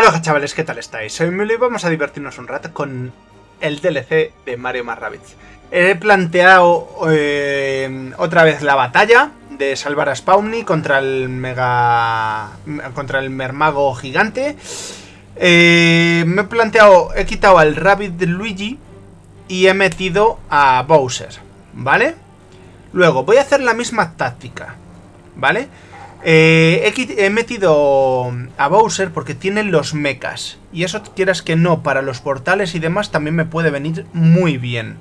Aloha chavales, ¿qué tal estáis? Soy Milo y vamos a divertirnos un rato con el DLC de Mario más Rabbids. He planteado eh, otra vez la batalla de salvar a Spawny contra el mega... contra el mermago gigante. Eh, me he planteado, he quitado al Rabbit de Luigi y he metido a Bowser, ¿vale? Luego, voy a hacer la misma táctica, ¿vale? Eh, he, metido a Bowser porque tiene los mechas. Y eso, quieras que no, para los portales y demás también me puede venir muy bien.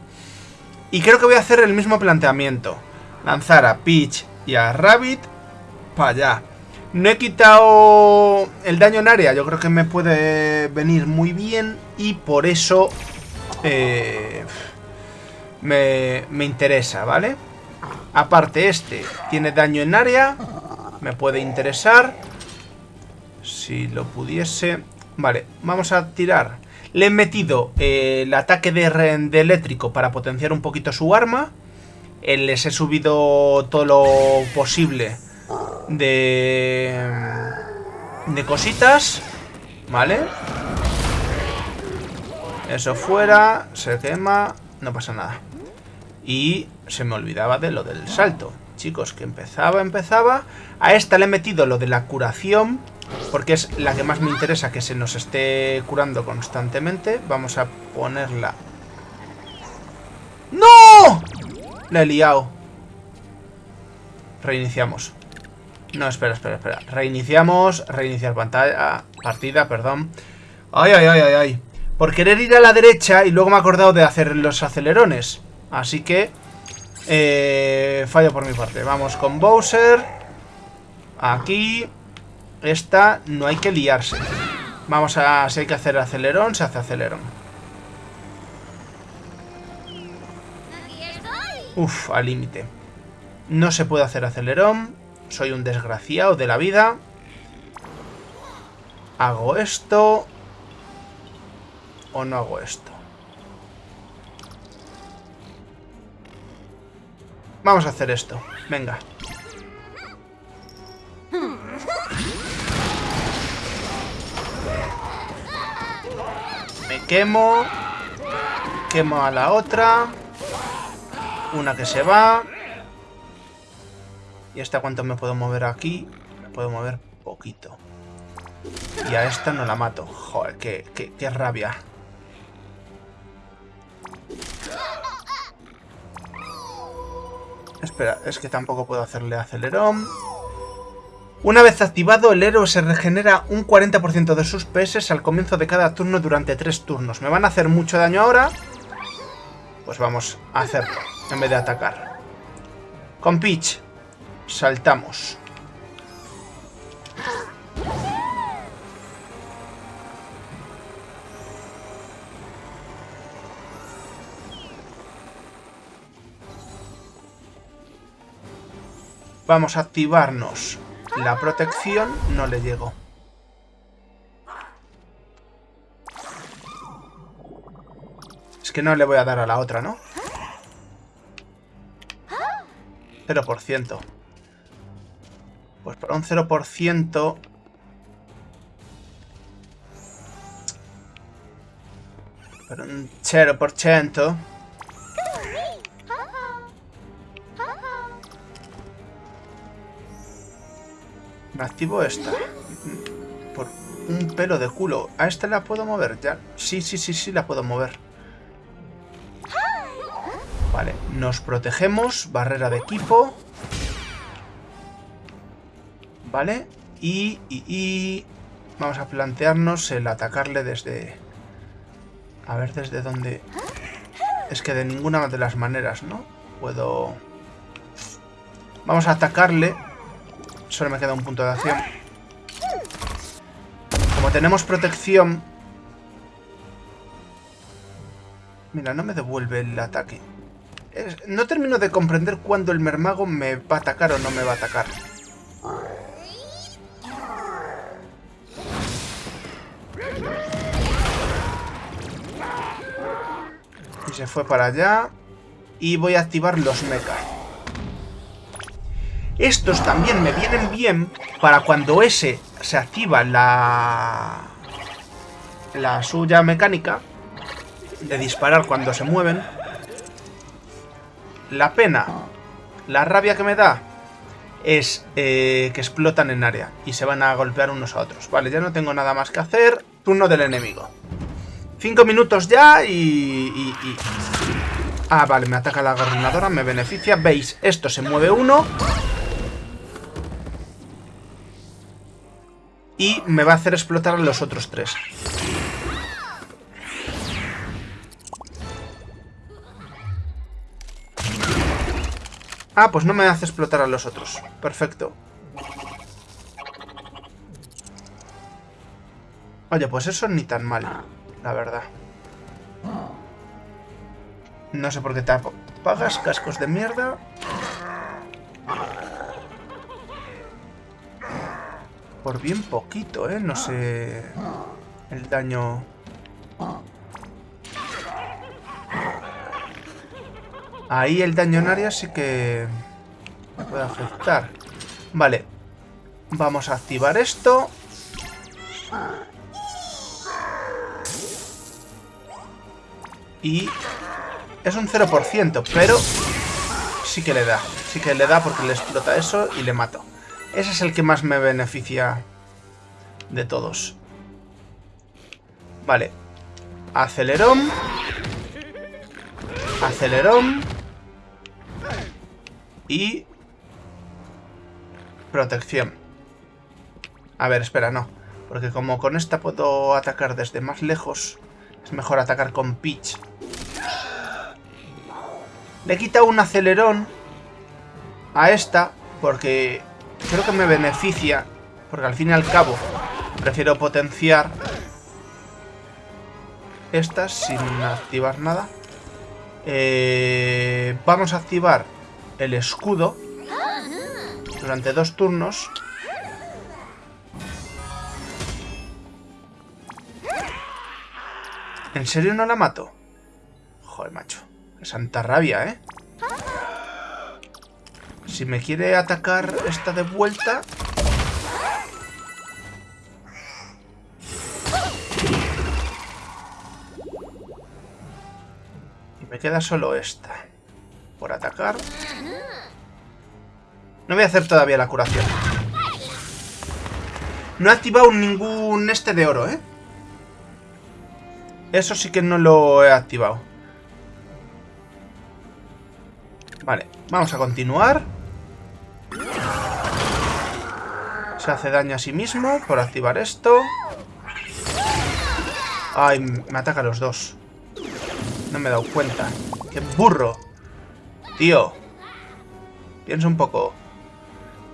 Y creo que voy a hacer el mismo planteamiento. Lanzar a Peach y a Rabbit para allá. No he quitado el daño en área, yo creo que me puede venir muy bien y por eso eh, me, me interesa, ¿vale? Aparte este tiene daño en área me puede interesar. Si lo pudiese... Vale, vamos a tirar. Le he metido eh, el ataque de, de, eléctrico para potenciar un poquito su arma. Eh, les he subido todo lo posible de... De cositas. Vale. Eso fuera. Se quema. No pasa nada. Y se me olvidaba de lo del salto chicos, que empezaba, empezaba. A esta le he metido lo de la curación, porque es la que más me interesa que se nos esté curando constantemente. Vamos a ponerla... ¡No! La he liado. Reiniciamos. No, espera, espera, espera. Reiniciamos, reiniciar pantalla, partida, perdón. Ay, ay, ay, ay, ay. Por querer ir a la derecha y luego me he acordado de hacer los acelerones. Así que eh, fallo por mi parte. Vamos con Bowser. Aquí. Esta no hay que liarse. Vamos a... Si hay que hacer acelerón, se hace acelerón. Uf, al límite. No se puede hacer acelerón. Soy un desgraciado de la vida. Hago esto. O no hago esto. Vamos a hacer esto. Venga. Me quemo. Quemo a la otra. Una que se va. ¿Y esta cuánto me puedo mover aquí? Me puedo mover poquito. Y a esta no la mato. Joder, qué, qué, qué rabia. Espera, es que tampoco puedo hacerle acelerón. Una vez activado, el héroe se regenera un 40% de sus PS al comienzo de cada turno durante 3 turnos. ¿Me van a hacer mucho daño ahora? Pues vamos a hacerlo, en vez de atacar. Con Peach, saltamos. Vamos a activarnos la protección. No le llego. Es que no le voy a dar a la otra, ¿no? 0%. Pues para un 0%... Para un 0%... Activo esta. Por un pelo de culo. ¿A esta la puedo mover? ya Sí, sí, sí, sí, la puedo mover. Vale, nos protegemos. Barrera de equipo. Vale. Y, y... Vamos a plantearnos el atacarle desde... A ver desde dónde... Es que de ninguna de las maneras, ¿no? Puedo... Vamos a atacarle Solo me queda un punto de acción. Como tenemos protección... Mira, no me devuelve el ataque. no termino de comprender cuándo el mermago me va a atacar o no me va a atacar. Y se fue para allá. Y voy a activar los mechas. Estos también me vienen bien para cuando ese se activa la... la suya mecánica de disparar cuando se mueven. La pena, la rabia que me da es eh, que explotan en área y se van a golpear unos a otros. Vale, ya no tengo nada más que hacer. Turno del enemigo. Cinco minutos ya y, Ah, vale, me ataca la gobernadora, me beneficia. ¿Veis? Esto se mueve uno. Y me va a hacer explotar a los otros tres. Ah, pues no me hace explotar a los otros. Perfecto. Oye, pues eso ni tan mal, la verdad. No sé por qué te pagas cascos de mierda. Por bien poquito, ¿eh? No sé... El daño... Ahí el daño en área sí que me puede afectar. Vale. Vamos a activar esto. Y es un 0%, pero sí que le da. Sí que le da porque le explota eso y le mato. Ese es el que más me beneficia de todos. Vale. Acelerón. Acelerón. Y... Protección. A ver, espera, no. Porque como con esta puedo atacar desde más lejos, es mejor atacar con Peach. Le quita un acelerón a esta porque creo que me beneficia. Porque al fin y al cabo prefiero potenciar estas sin activar nada. Eh, vamos a activar el escudo durante dos turnos. ¿En serio no la mato? Joder, macho. Santa rabia, ¿eh? Si me quiere atacar esta de vuelta... Y me queda solo esta por atacar. No voy a hacer todavía la curación. No he activado ningún este de oro, ¿eh? Eso sí que no lo he activado. Vale, vamos a continuar. Hace daño a sí mismo por activar esto. Ay, me ataca a los dos. No me he dado cuenta. ¡Qué burro! Tío. Piensa un poco.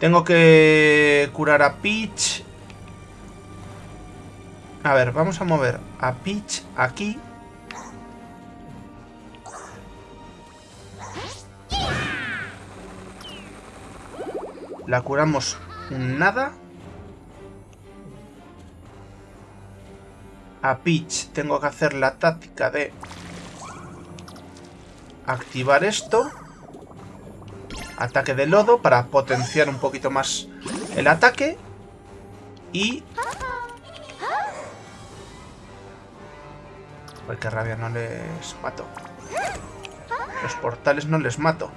Tengo que curar a Peach. A ver, vamos a mover a Peach aquí. La curamos nada. A Peach tengo que hacer la táctica de activar esto. Ataque de lodo para potenciar un poquito más el ataque. Y... Uy, qué rabia, no les mato. Los portales no les mato.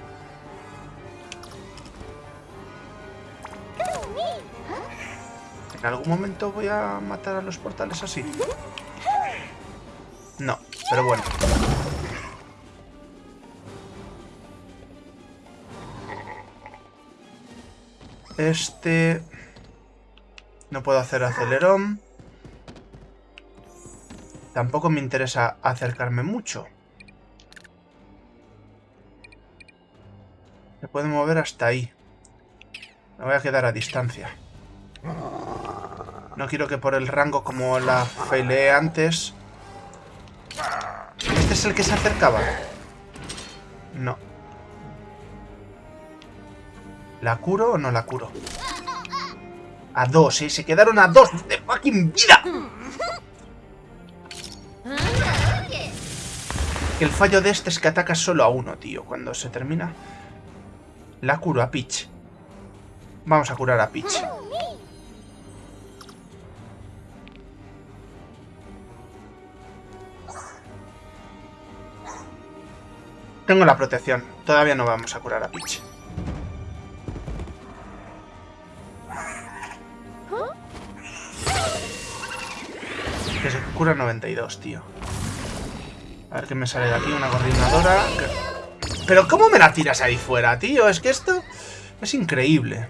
¿En algún momento voy a matar a los portales así? No, pero bueno. Este... No puedo hacer acelerón. Tampoco me interesa acercarme mucho. Me puedo mover hasta ahí. Me voy a quedar a distancia. No quiero que por el rango como la faileé antes... ¿Este es el que se acercaba? No. ¿La curo o no la curo? A dos, ¿eh? Se quedaron a dos de fucking vida. El fallo de este es que ataca solo a uno, tío. Cuando se termina... La curo a Peach. Vamos a curar a Peach. Tengo la protección. Todavía no vamos a curar a Peach. Que se cura 92, tío. A ver qué me sale de aquí. Una coordinadora. Pero ¿cómo me la tiras ahí fuera, tío? Es que esto es increíble.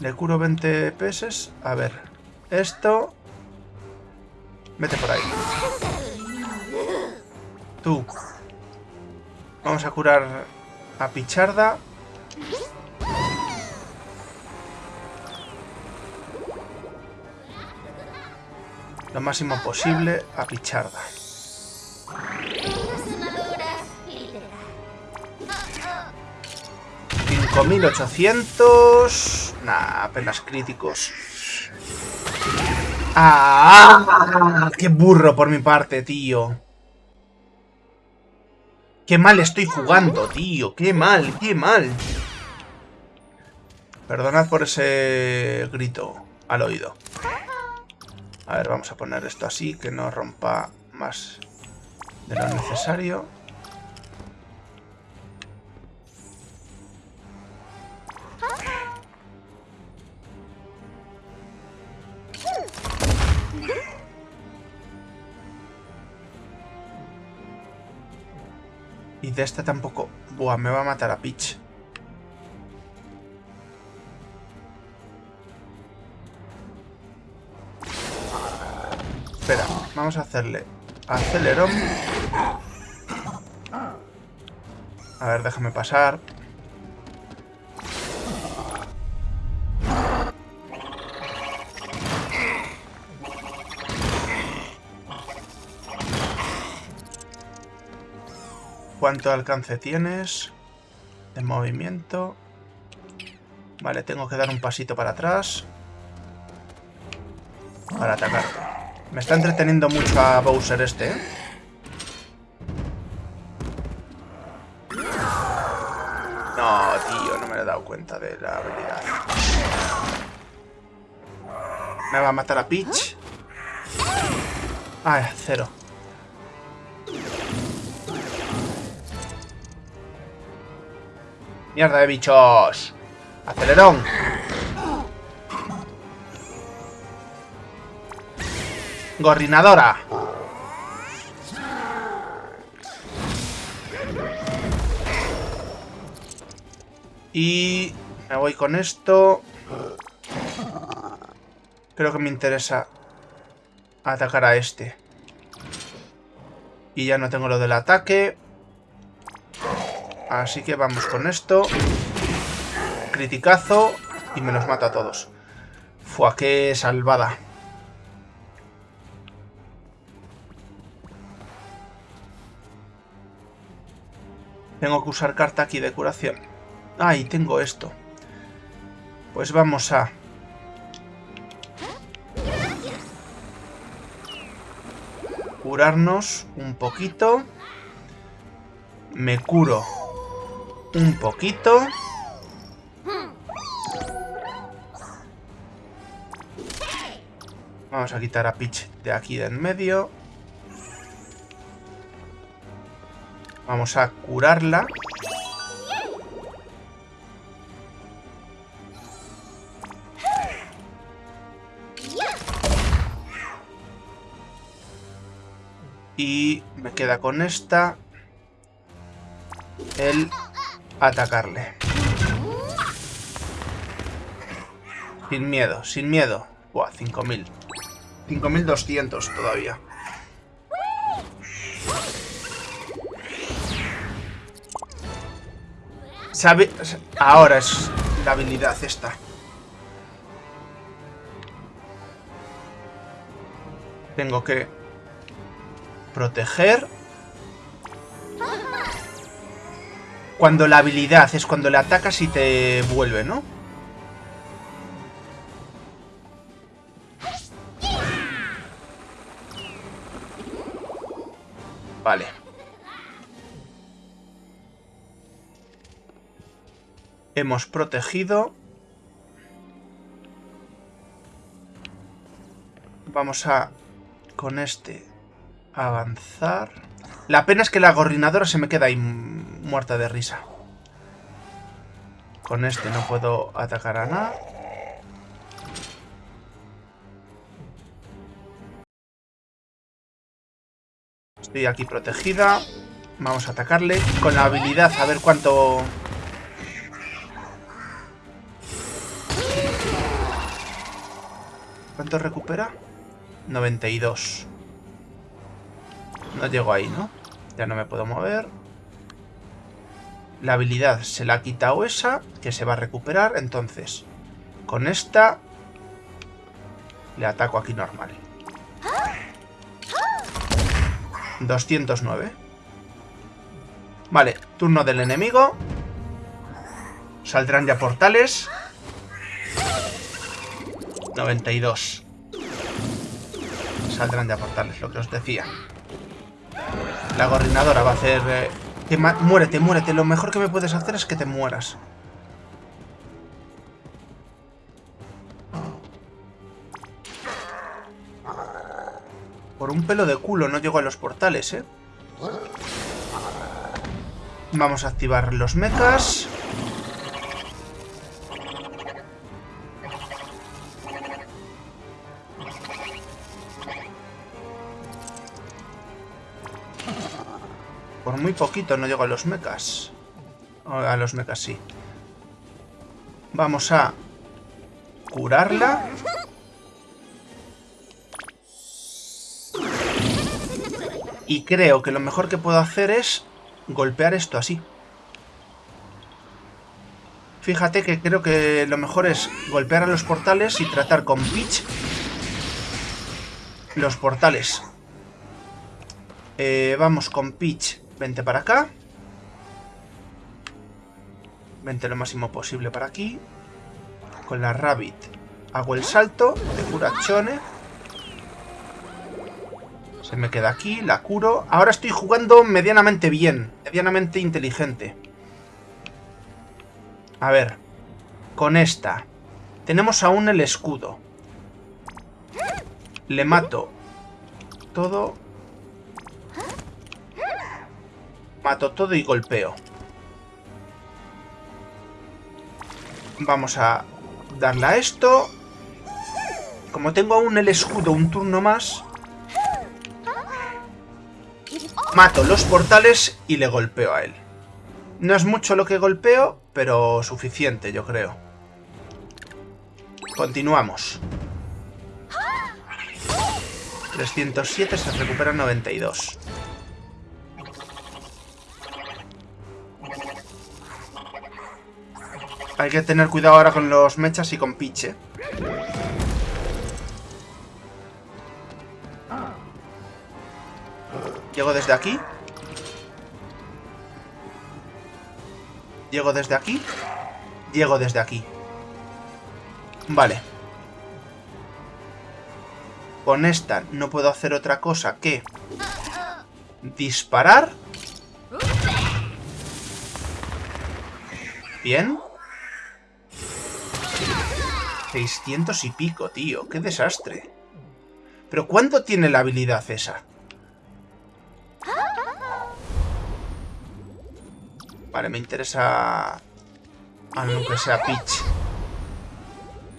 Le curo 20 pesos. A ver. Esto... Vete por ahí. Tú. Vamos a curar a Picharda. Lo máximo posible a Picharda. 5800. Nah, apenas críticos. ¡Ah! ¡Qué burro por mi parte, tío! ¡Qué mal estoy jugando, tío! ¡Qué mal, qué mal! Perdonad por ese grito al oído. A ver, vamos a poner esto así, que no rompa más de lo necesario. Y de este tampoco... Buah, me va a matar a Peach. Espera, vamos a hacerle acelerón. A ver, déjame pasar. ¿Cuánto alcance tienes? De movimiento. Vale, tengo que dar un pasito para atrás. Para atacar. Me está entreteniendo mucho a Bowser este, ¿eh? No, tío, no me he dado cuenta de la habilidad. Me va a matar a Peach. Ah, cero. ¡Mierda de bichos! ¡Acelerón! ¡Gorrinadora! Y... Me voy con esto. Creo que me interesa atacar a este. Y ya no tengo lo del ataque. Así que vamos con esto. Criticazo. Y me los mata a todos. Fua, qué salvada. Tengo que usar carta aquí de curación. Ah, y tengo esto. Pues vamos a... Curarnos un poquito. Me curo un poquito. Vamos a quitar a Peach de aquí de en medio. Vamos a curarla. Y me queda con esta el atacarle. Sin miedo, sin miedo. Buah, 5000. 5200 todavía. Sabe... Ahora es la habilidad esta. Tengo que proteger Cuando la habilidad es cuando le atacas y te vuelve, ¿no? Vale. Hemos protegido. Vamos a, con este, avanzar. La pena es que la gorrinadora se me queda ahí muerta de risa. Con este no puedo atacar a nada. Estoy aquí protegida. Vamos a atacarle con la habilidad a ver cuánto... ¿Cuánto recupera? 92. No llego ahí, ¿no? Ya no me puedo mover. La habilidad se la ha quitado esa, que se va a recuperar. Entonces, con esta le ataco aquí normal. 209. Vale, turno del enemigo. Saldrán ya portales. 92. Saldrán ya portales, lo que os decía. La gorrinadora va a hacer... Eh, muérete, muérete. Lo mejor que me puedes hacer es que te mueras. Por un pelo de culo no llego a los portales, ¿eh? Vamos a activar los mechas. Muy poquito no llego a los mechas. A los mechas, sí. Vamos a curarla. Y creo que lo mejor que puedo hacer es golpear esto así. Fíjate que creo que lo mejor es golpear a los portales y tratar con Peach los portales. Eh, vamos con Peach. Vente para acá. Vente lo máximo posible para aquí. Con la Rabbit hago el salto de curachone. Se me queda aquí, la curo. Ahora estoy jugando medianamente bien, medianamente inteligente. A ver, con esta. Tenemos aún el escudo. Le mato todo. Mato todo y golpeo. Vamos a darle a esto. Como tengo aún el escudo un turno más, Mato los portales y le golpeo a él. No es mucho lo que golpeo, pero suficiente, yo creo. Continuamos. 307 se recupera 92. Hay que tener cuidado ahora con los mechas y con Piche. Llego desde aquí. Llego desde aquí. Llego desde aquí. Vale. Con esta no puedo hacer otra cosa que... Disparar. Bien. 600 y pico, tío. ¡Qué desastre! ¿Pero cuánto tiene la habilidad esa? Vale, me interesa... Aunque sea Peach.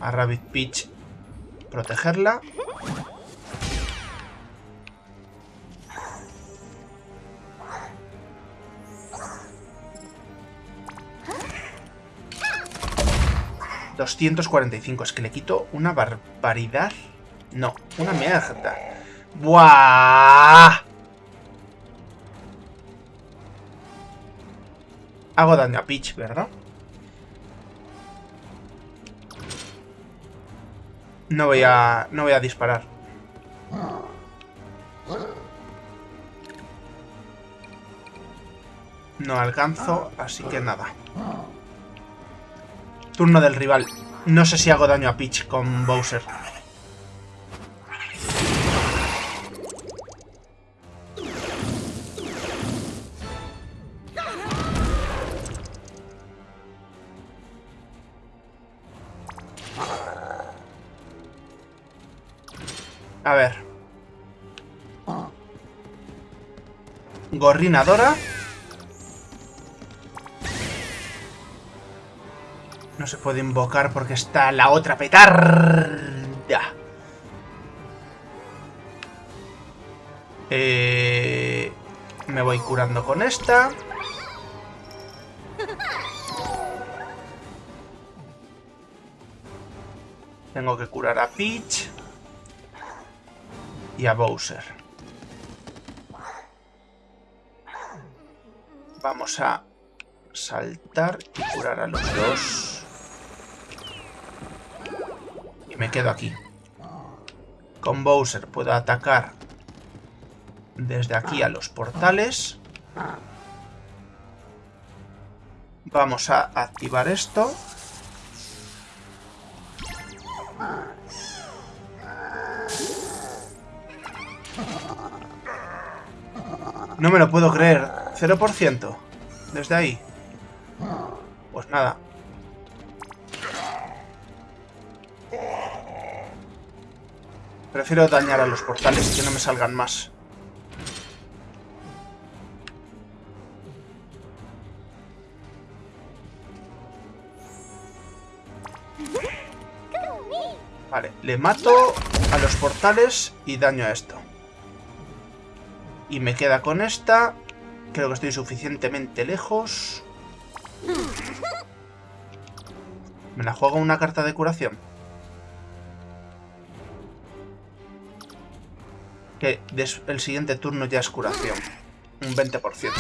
A Rabbit Peach. Protegerla. ...245... Es que le quito una barbaridad... No, una mierda. ¡Buah! Hago daño a Peach, ¿verdad? No voy a... No voy a disparar. No alcanzo, así que nada. Turno del rival. No sé si hago daño a Peach con Bowser. A ver. Ah. Gorrinadora. No se puede invocar porque está la otra petarda. Eh, me voy curando con esta. Tengo que curar a Peach. Y a Bowser. Vamos a saltar y curar a los dos. Me quedo aquí. Con Bowser puedo atacar desde aquí a los portales. Vamos a activar esto. No me lo puedo creer. 0%. Desde ahí. Pues nada. Prefiero dañar a los portales que no me salgan más. Vale, le mato a los portales y daño a esto. Y me queda con esta. Creo que estoy suficientemente lejos. Me la juego una carta de curación. El siguiente turno ya es curación. Un 20%.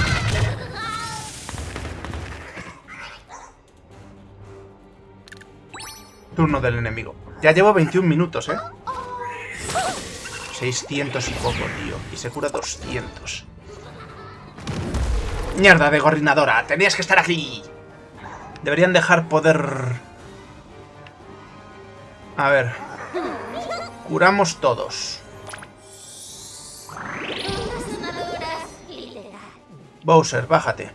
Turno del enemigo. Ya llevo 21 minutos, ¿eh? 600 y poco, tío. Y se cura 200. Mierda de gorrinadora. Tenías que estar aquí. Deberían dejar poder... A ver. Curamos todos. Bowser, bájate.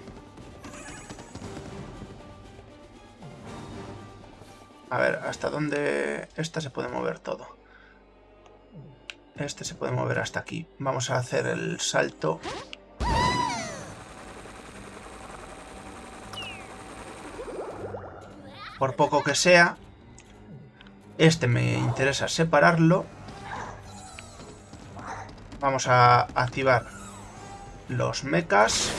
A ver, ¿hasta dónde...? Esta se puede mover todo. Este se puede mover hasta aquí. Vamos a hacer el salto. Por poco que sea. Este me interesa separarlo. Vamos a activar los mechas.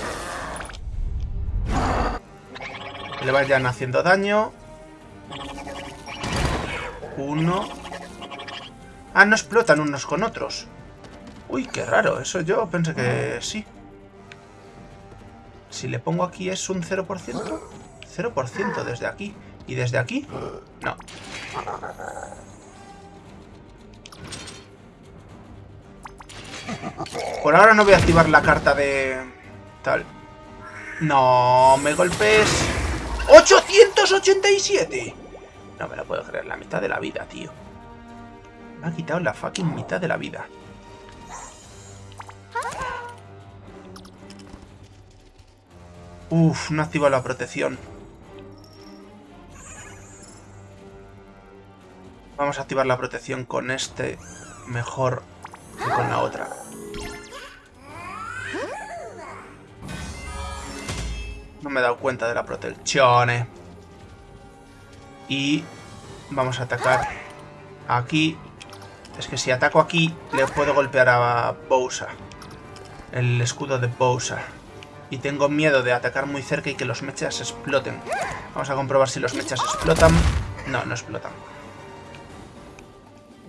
Que le vayan haciendo daño. Uno. Ah, no explotan unos con otros. Uy, qué raro. Eso yo pensé que sí. Si le pongo aquí es un 0%. 0% desde aquí. ¿Y desde aquí? No. Por ahora no voy a activar la carta de... Tal. No, me golpes... ¡887! No me lo puedo creer, la mitad de la vida, tío. Me ha quitado la fucking mitad de la vida. Uf, no activa la protección. Vamos a activar la protección con este mejor que con la otra. No me he dado cuenta de la protección. Y vamos a atacar aquí es que si ataco aquí, le puedo golpear a Bowser. El escudo de Bowser. Y tengo miedo de atacar muy cerca y que los mechas exploten. Vamos a comprobar si los mechas explotan. No, no explotan.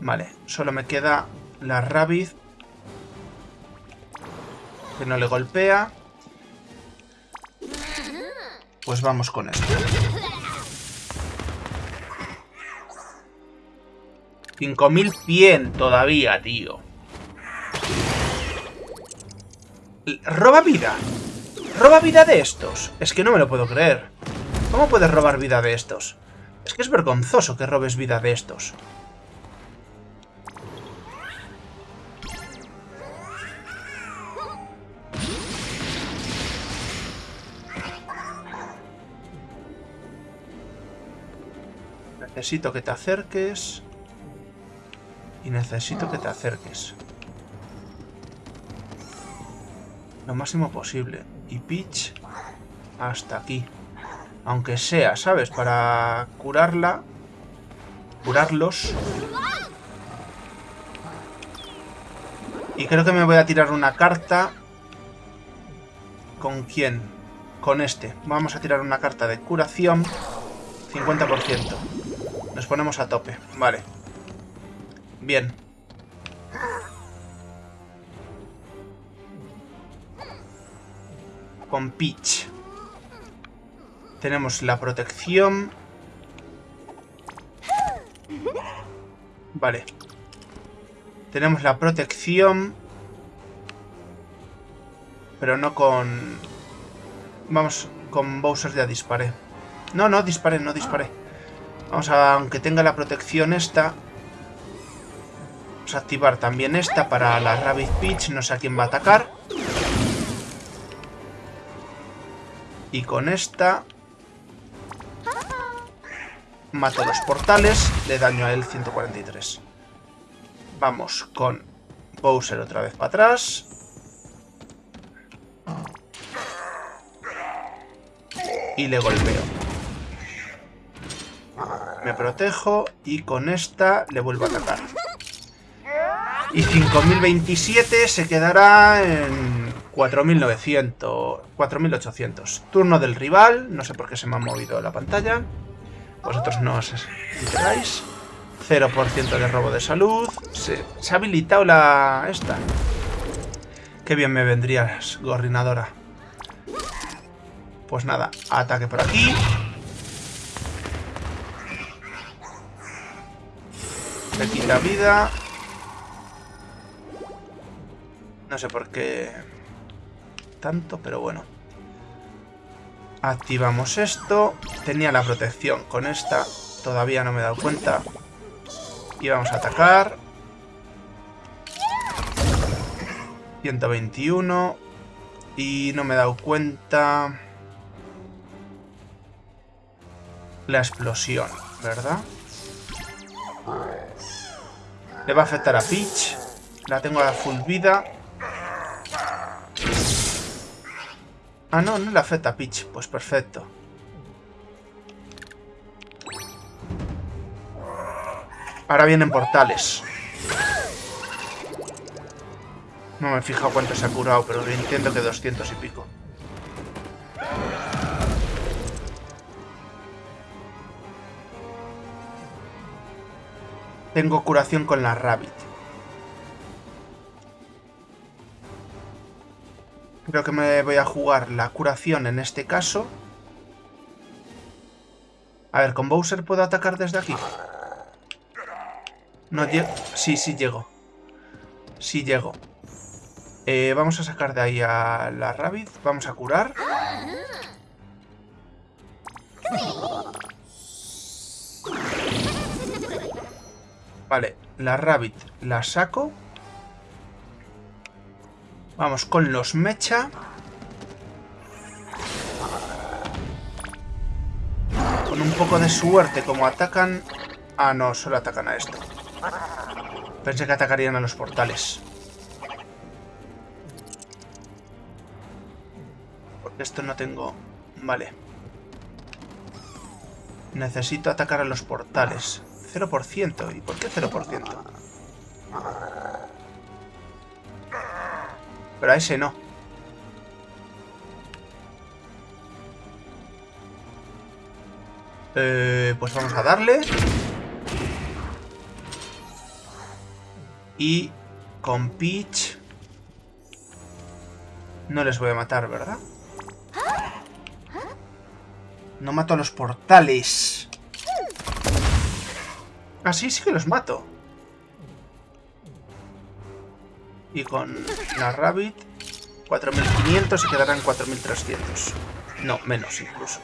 Vale, solo me queda la Rabbit. Que no le golpea. Pues vamos con esto. 5100 todavía, tío. Roba vida. Roba vida de estos. Es que no me lo puedo creer. ¿Cómo puedes robar vida de estos? Es que es vergonzoso que robes vida de estos. Necesito que te acerques. Y necesito que te acerques. lo máximo posible. Y Peach hasta aquí. Aunque sea, ¿sabes? Para curarla. Curarlos. Y creo que me voy a tirar una carta. ¿Con quién? Con este. Vamos a tirar una carta de curación. 50%. Nos ponemos a tope. Vale. Bien. Con Peach. Tenemos la protección. Vale. Tenemos la protección. Pero no con... Vamos, con Bowser ya disparé. No, no, disparé, no disparé. Vamos a, aunque tenga la protección esta... Vamos a activar también esta para la Rabbit Peach. No sé a quién va a atacar. Y con esta... Mato los portales. Le daño a él 143. Vamos con Bowser otra vez para atrás. Y le golpeo. Me protejo y con esta le vuelvo a atacar. Y 5027 se quedará en 4900, 4800. Turno del rival, no sé por qué se me ha movido la pantalla. Vosotros no os enteráis. 0% de robo de salud. Se, ha habilitado la... esta. Qué bien me vendrías, gorrinadora. Pues nada, ataque por aquí. Le quita vida. No sé por qué tanto, pero bueno. Activamos esto. Tenía la protección con esta. Todavía no me he dado cuenta. Y vamos a atacar. 121. Y no me he dado cuenta... La explosión, ¿verdad? Le va a afectar a Peach. La tengo a full vida. Ah, no, no le afecta a Peach. Pues perfecto. Ahora vienen portales. No me he fijado cuánto se ha curado, pero entiendo que 200 y pico. Tengo curación con la Rabbit. Creo que me voy a jugar la curación en este caso. A ver, ¿con Bowser puedo atacar desde aquí? No llego. Sí, sí llego. Sí llego. Eh, vamos a sacar de ahí a la Rabbit. Vamos a curar. Vale, la Rabbit la saco. Vamos con los Mecha. Con un poco de suerte, como atacan... Ah, no, solo atacan a esto. Pensé que atacarían a los portales. Porque esto no tengo... Vale. Necesito atacar a los portales. 0%. ¿Y por qué 0%? Pero a ese no. Eh, pues vamos a darle. Y con Peach... No les voy a matar, ¿verdad? No mato a los portales. Así sí que los mato. Y con la Rabbit, 4500 y quedarán 4300. No, menos incluso.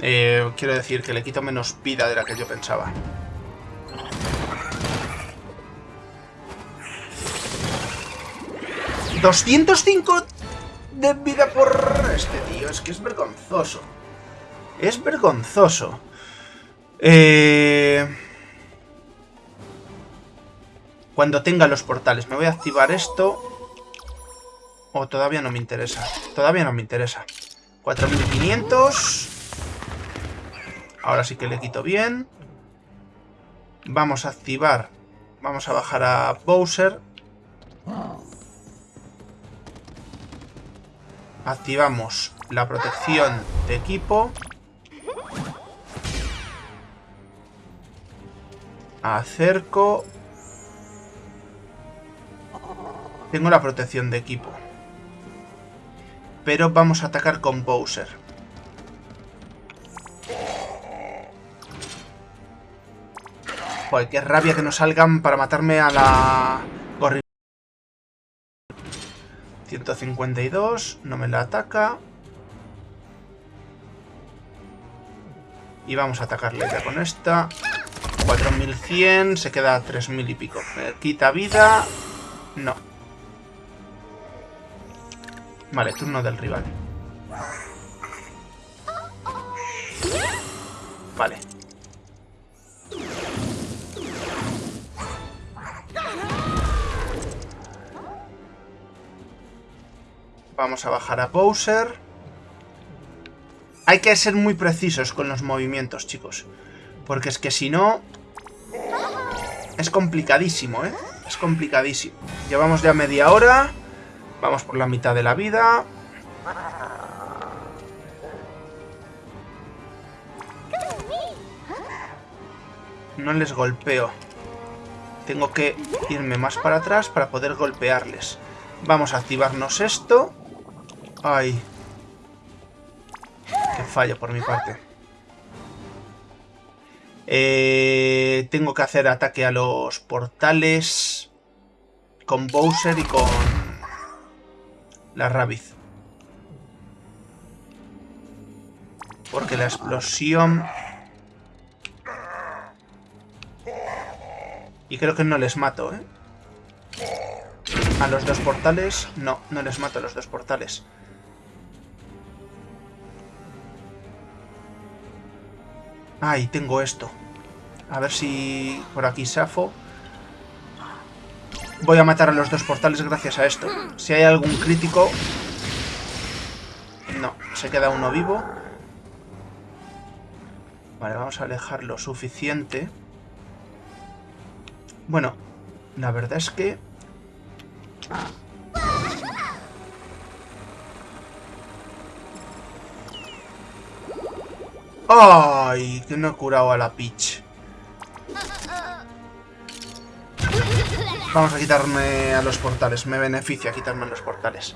Eh, quiero decir que le quito menos vida de la que yo pensaba. 205 de vida por este tío. Es que es vergonzoso. Es vergonzoso. Eh... Cuando tenga los portales. Me voy a activar esto. O todavía no me interesa. Todavía no me interesa. 4500. Ahora sí que le quito bien. Vamos a activar. Vamos a bajar a Bowser. Activamos la protección de equipo. Acerco. Tengo la protección de equipo. Pero vamos a atacar con Bowser. Joder, qué rabia que no salgan para matarme a la... 152, no me la ataca. Y vamos a atacarle ya con esta. 4100, se queda a 3000 y pico. Me quita vida. No. Vale, turno del rival. Vale. Vamos a bajar a Bowser. Hay que ser muy precisos con los movimientos, chicos. Porque es que si no... Es complicadísimo, ¿eh? Es complicadísimo. Llevamos ya media hora. Vamos por la mitad de la vida. No les golpeo. Tengo que irme más para atrás para poder golpearles. Vamos a activarnos esto. Ay. Qué fallo por mi parte. Eh, tengo que hacer ataque a los portales con Bowser y con la Rabiz. Porque la explosión... Y creo que no les mato, ¿eh? A los dos portales... No, no les mato a los dos portales. Ay, tengo esto. A ver si por aquí safo. Voy a matar a los dos portales gracias a esto. Si hay algún crítico... No, se queda uno vivo. Vale, vamos a alejar lo suficiente. Bueno, la verdad es que... ¡Ay! Que no he curado a la Peach. Vamos a quitarme a los portales. Me beneficia quitarme a los portales.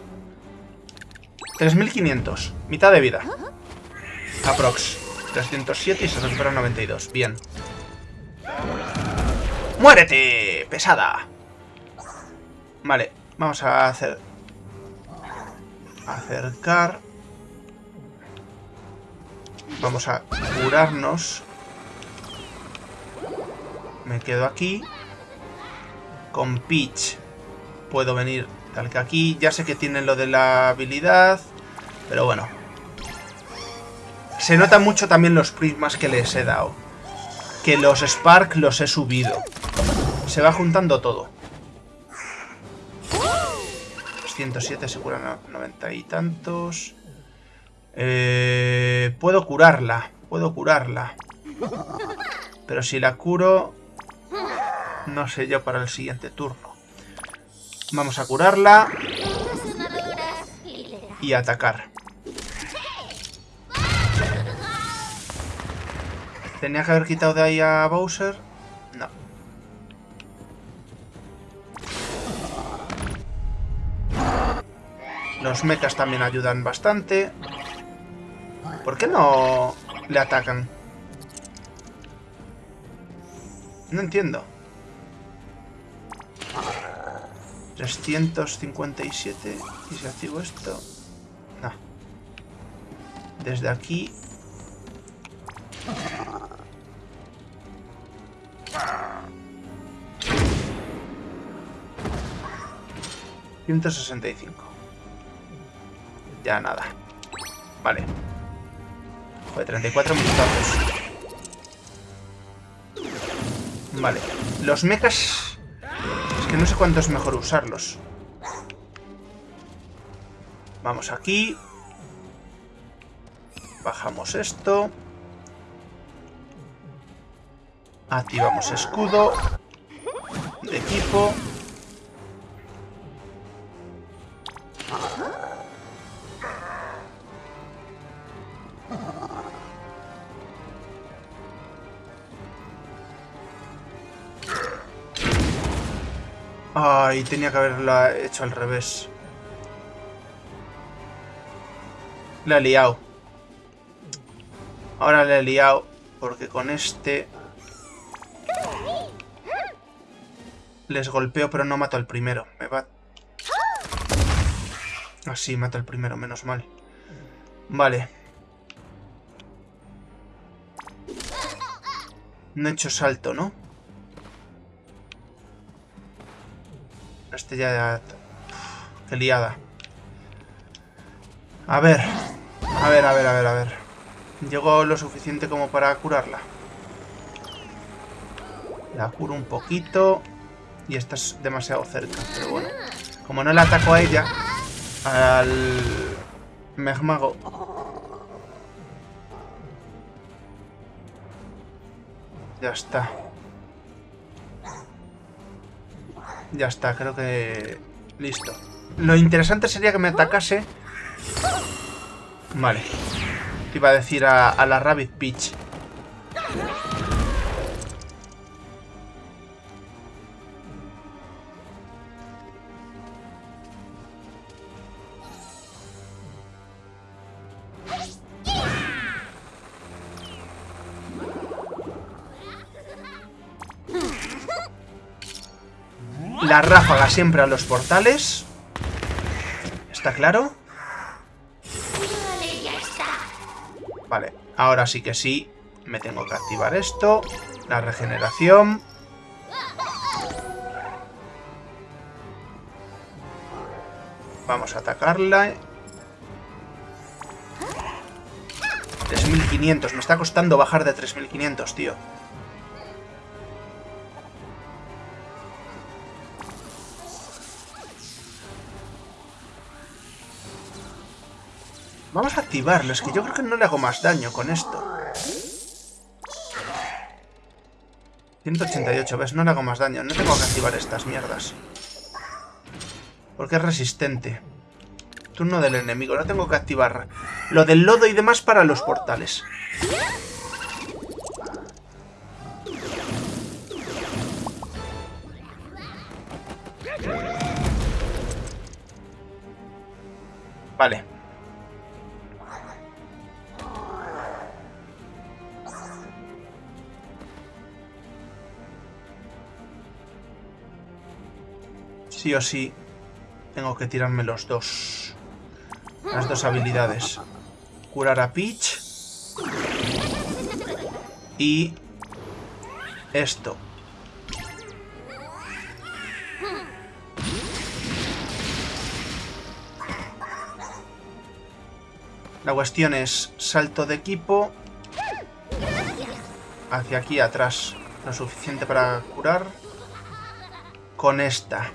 3500. Mitad de vida. Aprox. 307 y se recupera 92. Bien. ¡Muérete! ¡Pesada! Vale. Vamos a hacer... Acercar... Vamos a curarnos. Me quedo aquí. Con Peach puedo venir tal que aquí. Ya sé que tienen lo de la habilidad. Pero bueno. Se nota mucho también los prismas que les he dado. Que los Spark los he subido. Se va juntando todo. 107 se curan 90 y tantos. Eh, puedo curarla. Puedo curarla. Pero si la curo... No sé yo para el siguiente turno. Vamos a curarla. Y atacar. ¿Tenía que haber quitado de ahí a Bowser? No. Los mechas también ayudan bastante. ¿Por qué no le atacan? No entiendo. 357. ¿Y si activo esto? No. Desde aquí... ¿165? Ya nada. Vale. Joder, 34 minutazos. Vale. Los mechas... Es que no sé cuánto es mejor usarlos. Vamos aquí. Bajamos esto. Activamos escudo. De equipo. Ay, tenía que haberla hecho al revés. La he liado. Ahora le he liado porque con este... Les golpeo pero no mato al primero. Me va... Así, mato al primero, menos mal. Vale. No he hecho salto, ¿no? Este ya... Qué liada. A ver. A ver, a ver, a ver, a ver. Llegó lo suficiente como para curarla. La curo un poquito. Y esta es demasiado cerca, pero bueno. Como no la ataco a ella, al Megmago. Ya está. Ya está, creo que... Listo. Lo interesante sería que me atacase... Vale. Iba a decir a, a la Rabbit Peach. Ráfaga siempre a los portales. ¿Está claro? Vale, ahora sí que sí. Me tengo que activar esto. La regeneración. Vamos a atacarla. 3.500. Me está costando bajar de 3.500, tío. Vamos a activarlo, es que yo creo que no le hago más daño con esto. 188, ¿ves? No le hago más daño. No tengo que activar estas mierdas. Porque es resistente. Turno del enemigo. No tengo que activar lo del lodo y demás para los portales. Vale. Sí o sí, tengo que tirarme los dos. Las dos habilidades. Curar a Peach. Y... Esto. La cuestión es salto de equipo hacia aquí atrás. Lo suficiente para curar. Con esta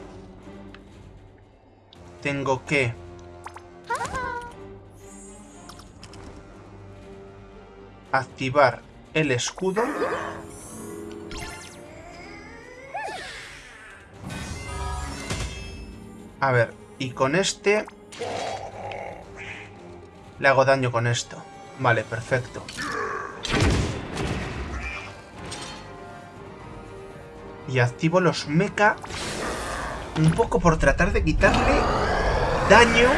tengo que... Activar el escudo. A ver, y con este... Le hago daño con esto. Vale, perfecto. Y activo los mecha un poco por tratar de quitarle daño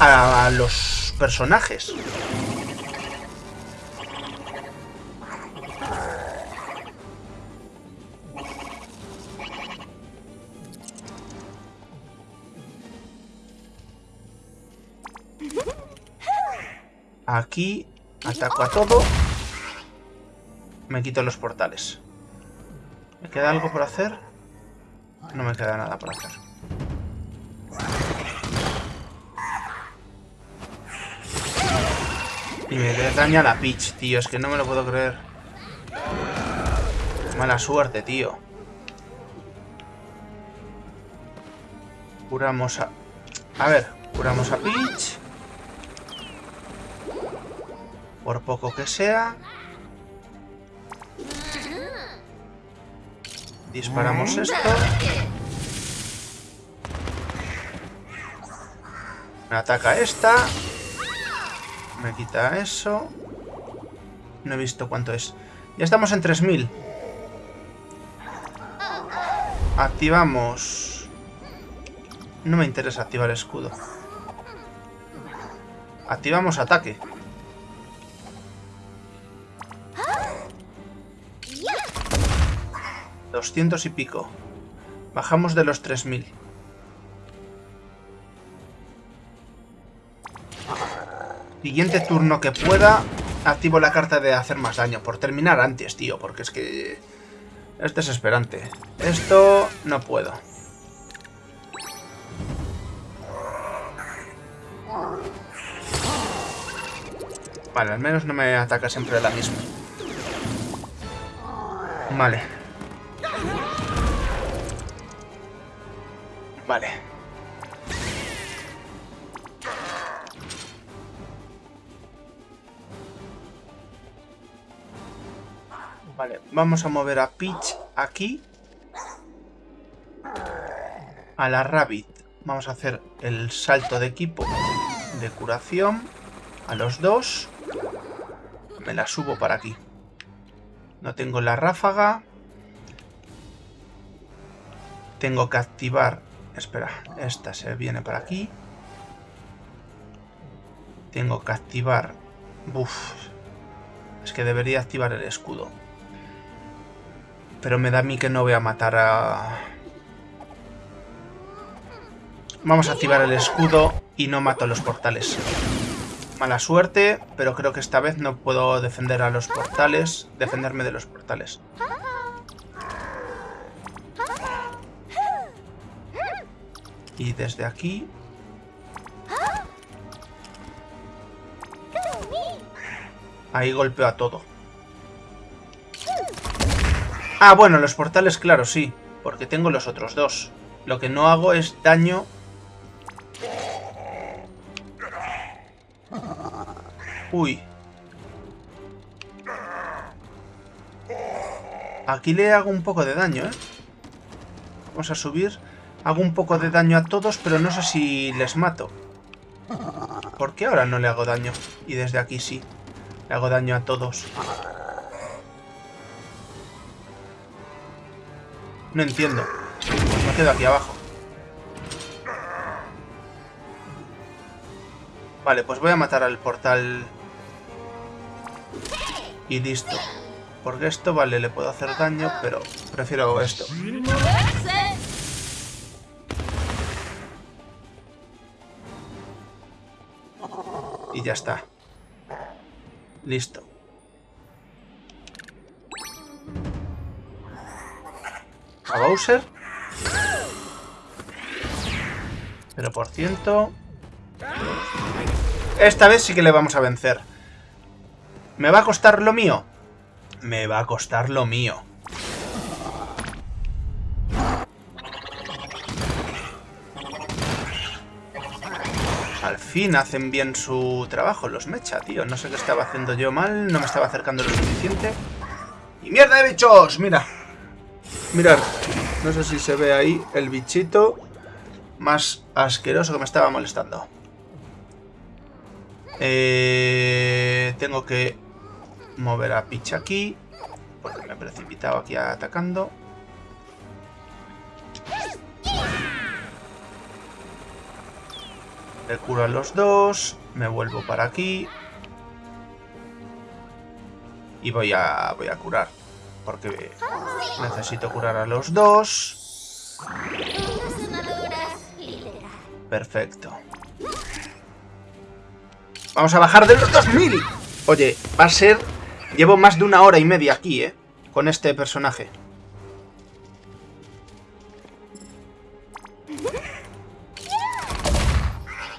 a los personajes. Aquí ataco a todo. Me quito los portales. ¿Me queda algo por hacer? No me queda nada por hacer. Y me daña la Peach, tío. Es que no me lo puedo creer. Mala suerte, tío. Curamos a... A ver, curamos a Peach. Por poco que sea. Disparamos esto. Me ataca esta. Me quita eso. No he visto cuánto es. Ya estamos en 3000. Activamos... No me interesa activar escudo. Activamos ataque. Doscientos y pico. Bajamos de los 3000. Siguiente turno que pueda, activo la carta de hacer más daño. Por terminar antes, tío, porque es que... Es desesperante. Esto no puedo. Vale, al menos no me ataca siempre la misma. Vale. Vale, vamos a mover a Peach aquí. A la Rabbit. Vamos a hacer el salto de equipo de curación. A los dos. Me la subo para aquí. No tengo la ráfaga. Tengo que activar... Espera, esta se viene para aquí. Tengo que activar... Buf. Es que debería activar el escudo. Pero me da a mí que no voy a matar a... Vamos a activar el escudo y no mato a los portales. Mala suerte, pero creo que esta vez no puedo defender a los portales. Defenderme de los portales. Y desde aquí... Ahí golpeo a todo. Ah, bueno, los portales, claro, sí. Porque tengo los otros dos. Lo que no hago es daño... Uy. Aquí le hago un poco de daño, ¿eh? Vamos a subir. Hago un poco de daño a todos, pero no sé si les mato. ¿Por qué ahora no le hago daño? Y desde aquí sí. Le hago daño a todos. No entiendo. me quedo aquí abajo. Vale, pues voy a matar al portal. Y listo. Porque esto, vale, le puedo hacer daño, pero prefiero esto. Y ya está. Listo. A Bowser. Pero por ciento... Esta vez sí que le vamos a vencer. ¿Me va a costar lo mío? Me va a costar lo mío. Al fin hacen bien su trabajo los mecha, tío. No sé qué estaba haciendo yo mal, no me estaba acercando lo suficiente. ¡Y mierda de bichos! Mira, Mirad, no sé si se ve ahí el bichito más asqueroso que me estaba molestando. Eh, tengo que mover a Peach aquí, porque me he precipitado aquí atacando. Le curo a los dos, me vuelvo para aquí. Y voy a, voy a curar. Porque necesito curar a los dos. Perfecto. Vamos a bajar de los 2000. Oye, va a ser... Llevo más de una hora y media aquí, ¿eh? Con este personaje.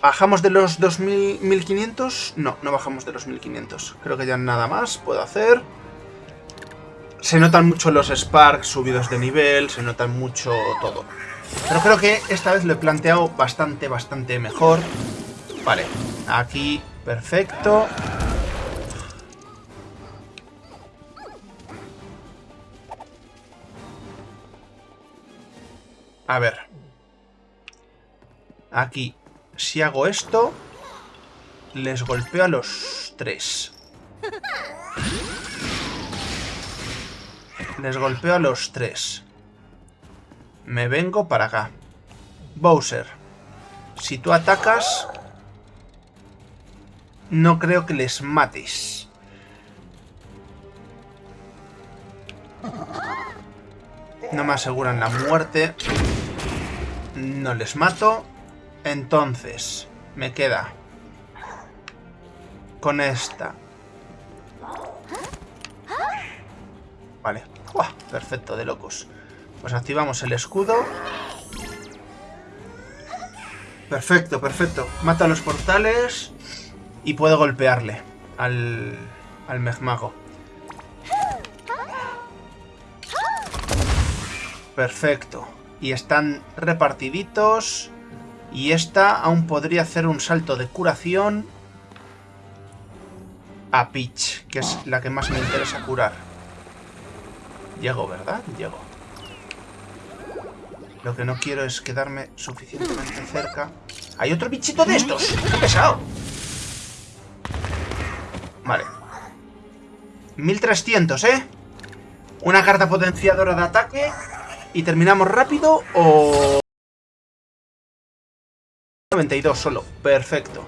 ¿Bajamos de los 2500? No, no bajamos de los 1500. Creo que ya nada más puedo hacer. Se notan mucho los sparks subidos de nivel, se notan mucho todo. Pero creo que esta vez lo he planteado bastante, bastante mejor. Vale, aquí, perfecto. A ver. Aquí, si hago esto, les golpeo a los tres. Les golpeo a los tres. Me vengo para acá. Bowser, si tú atacas, no creo que les mates. No me aseguran la muerte. No les mato. Entonces, me queda con esta. Vale. Perfecto, de locos. Pues activamos el escudo. Perfecto, perfecto. Mata los portales y puedo golpearle al, al Megmago. Perfecto. Y están repartiditos. Y esta aún podría hacer un salto de curación a Peach, que es la que más me interesa curar. Llego, ¿verdad? Llego. Lo que no quiero es quedarme suficientemente cerca. ¡Hay otro bichito de estos! ¡Qué pesado! Vale. 1300, ¿eh? Una carta potenciadora de ataque. ¿Y terminamos rápido o...? 92 solo. Perfecto.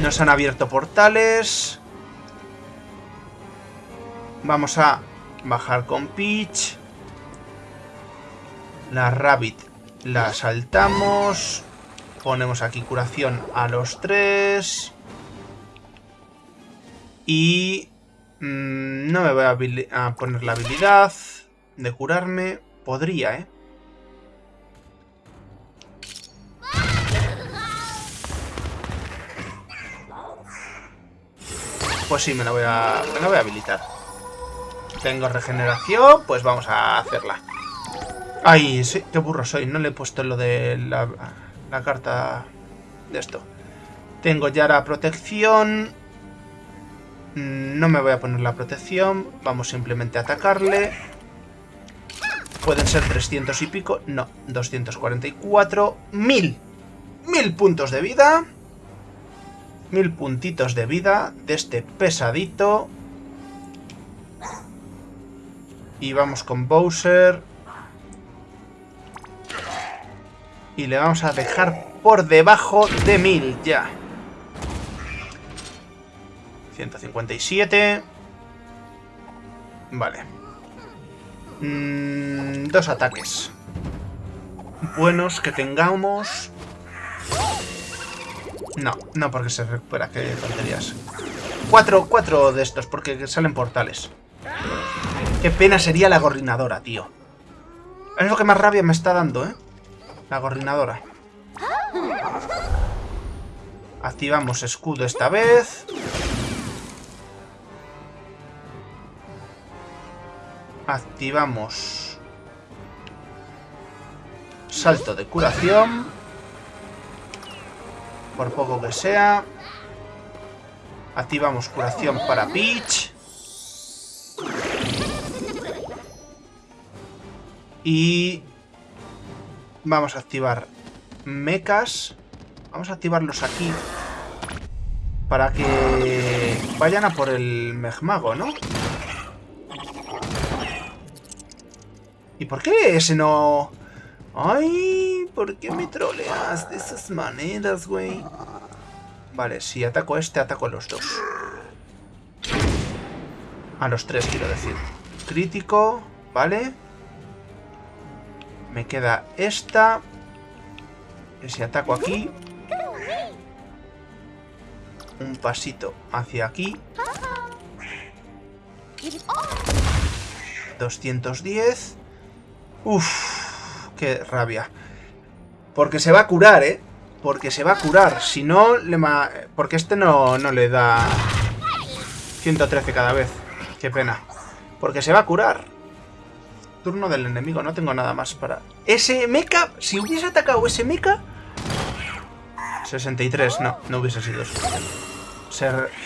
Nos han abierto portales. Vamos a bajar con Peach. La Rabbit la saltamos. Ponemos aquí curación a los tres. Y... Mm, no me voy a, poner la habilidad de curarme. Podría, ¿eh? Pues sí, me la voy a, me la voy a habilitar. Tengo regeneración, pues vamos a hacerla. Ay, sí, qué burro soy. No le he puesto lo de la, la carta de esto. Tengo ya la protección. No me voy a poner la protección. Vamos simplemente a atacarle. Pueden ser 300 y pico. No, 244. ¡Mil! ¡Mil puntos de vida! Mil puntitos de vida de este pesadito. Y vamos con Bowser. Y le vamos a dejar por debajo de 1000 ya. 157. Vale. Mm, dos ataques. Buenos que tengamos. No, no porque se recupera, qué tonterías. Cuatro, cuatro de estos, porque salen portales. Qué pena sería la gorrinadora, tío. Es lo que más rabia me está dando, ¿eh? La gorrinadora. Activamos escudo esta vez. Activamos salto de curación. Por poco que sea. Activamos curación para Peach. Y Vamos a activar mechas. Vamos a activarlos aquí. Para que vayan a por el Megmago, ¿no? ¿Y por qué ese no...? ¡Ay! ¿Por qué me troleas de esas maneras, güey? Vale, si ataco este, ataco a los dos. A los tres, quiero decir. Crítico, vale me queda esta. Si ataco aquí. Un pasito hacia aquí. 210. Uf, qué rabia. Porque se va a curar, ¿eh? Porque se va a curar. Si no, le ma... Porque este no, no le da 113 cada vez. Qué pena. Porque se va a curar turno del enemigo. No tengo nada más para... Ese mecha, si hubiese atacado ese mecha... 63, no, no hubiese sido suficiente.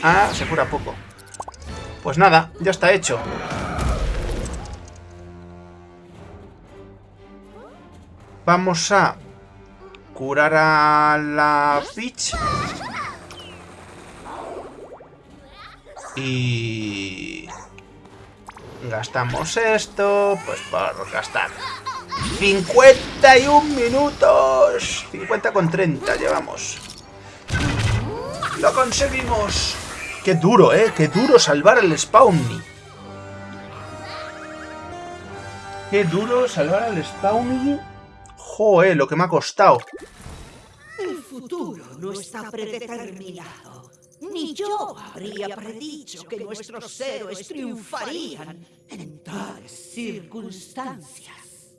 Ah, se cura poco. Pues nada, ya está hecho. Vamos a curar a la Peach. Y... Gastamos esto, pues por gastar. 51 minutos. 50 con 30 llevamos. ¡Lo conseguimos! Qué duro, ¿eh? Qué duro salvar al Spawny. Qué duro salvar al Spawny. Joder, lo que me ha costado. El futuro no está predeterminado. Ni yo habría predicho que nuestros héroes triunfarían en tales circunstancias.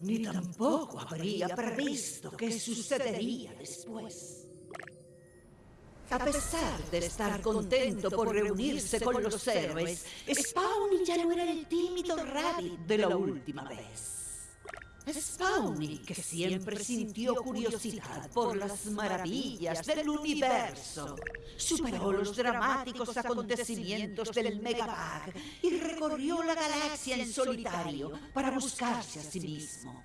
Ni tampoco habría previsto qué sucedería después. A pesar de estar contento por reunirse con los héroes, Spawny ya no era el tímido Rabbit de la última vez. Spawny, que siempre sintió curiosidad por las maravillas del universo, superó los dramáticos acontecimientos del Megabag y recorrió la galaxia en solitario para buscarse a sí mismo.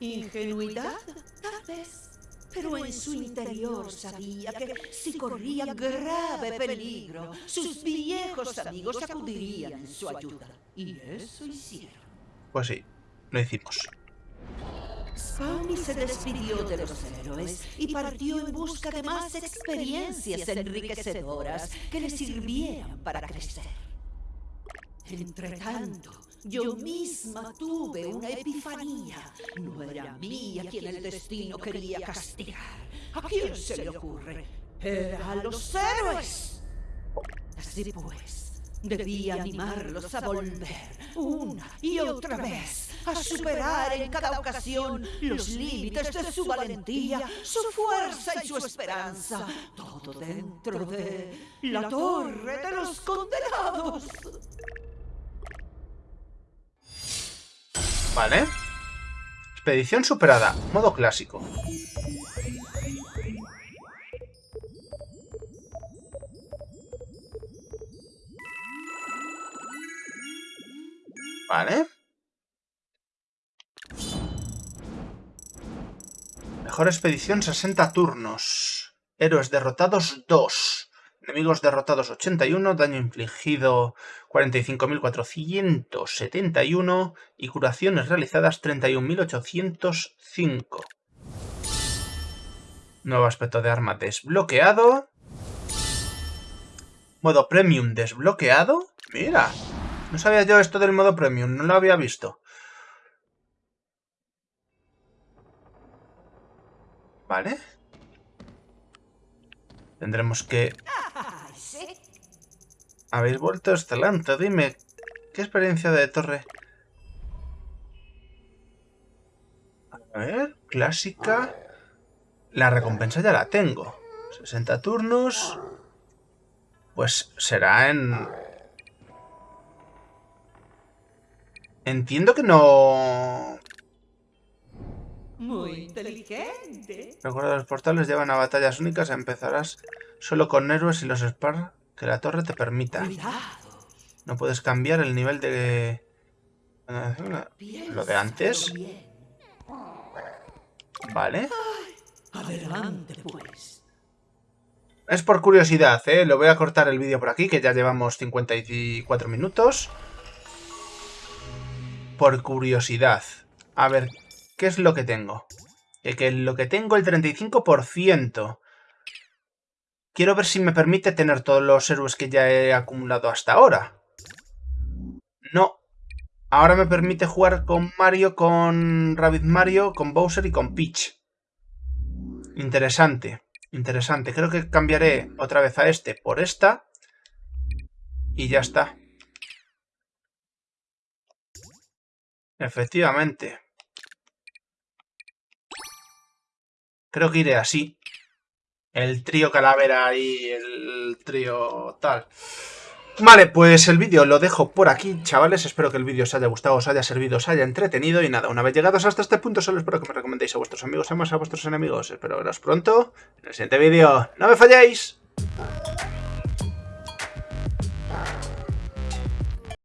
¿Ingenuidad? Tal vez. Pero en su interior sabía que si corría grave peligro, sus viejos amigos acudirían en su ayuda. Y eso hicieron. Pues sí, lo hicimos. Spawny se despidió de los héroes y partió en busca de más experiencias enriquecedoras que le sirvieran para crecer. Entretanto, yo misma tuve una epifanía. No era mía quien el destino quería castigar. ¿A quién se le ocurre? Era a los héroes. Así pues, debía animarlos a volver una y otra vez a superar en cada ocasión los límites de su valentía, su fuerza y su esperanza. Todo dentro de la torre de los condenados. Vale. Expedición superada. Modo clásico. Vale. Mejor expedición 60 turnos. Héroes derrotados 2. Enemigos derrotados 81. Daño infligido 45.471. Y curaciones realizadas 31.805. Nuevo aspecto de arma desbloqueado. Modo premium desbloqueado. Mira. No sabía yo esto del modo premium. No lo había visto. Vale. Tendremos que... Habéis vuelto excelente. Dime, ¿qué experiencia de torre? A ver, clásica. La recompensa ya la tengo. 60 turnos. Pues será en... Entiendo que no... Muy inteligente. Recuerda, los portales llevan a batallas únicas. Empezarás solo con héroes y los spar que la torre te permita. No puedes cambiar el nivel de... Lo de antes. Vale. Adelante, pues. Es por curiosidad, ¿eh? Lo voy a cortar el vídeo por aquí, que ya llevamos 54 minutos. Por curiosidad. A ver, ¿Qué es lo que tengo? Que, lo que tengo el 35%. Quiero ver si me permite tener todos los héroes que ya he acumulado hasta ahora. No. Ahora me permite jugar con Mario, con Rabbit Mario, con Bowser y con Peach. Interesante. Interesante. Creo que cambiaré otra vez a este por esta. Y ya está. Efectivamente. Creo que iré así. El trío calavera y el trío tal. Vale, pues el vídeo lo dejo por aquí, chavales. Espero que el vídeo os haya gustado, os haya servido, os haya entretenido. Y nada, una vez llegados hasta este punto, solo espero que me recomendéis a vuestros amigos y más a vuestros enemigos. Espero veros pronto en el siguiente vídeo. ¡No me falléis!